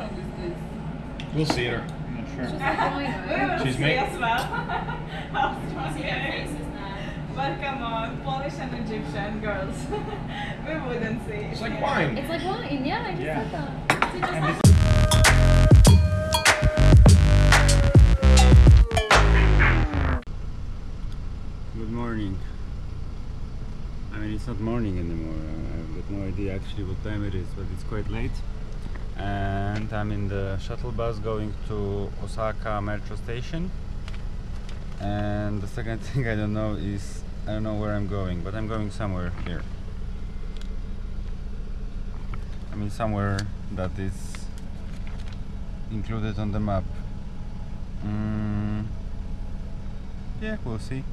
song is this? We'll see her. I'm not sure. just like going we on. will She's see made- as well. How strong it is. But come on, Polish and Egyptian girls. we wouldn't see. It's like wine. It's like wine, yeah, I just Yeah. said that. See, just And like- this- Good morning. I mean, it's not morning anymore. I- I've got no idea actually what time it is, but it's quite late. And I'm in the shuttle bus going to Osaka metro station. And the second thing I don't know is I don't know where I'm going, but I'm going somewhere here. I mean, somewhere that is included on the map. Mm, yeah, we'll see.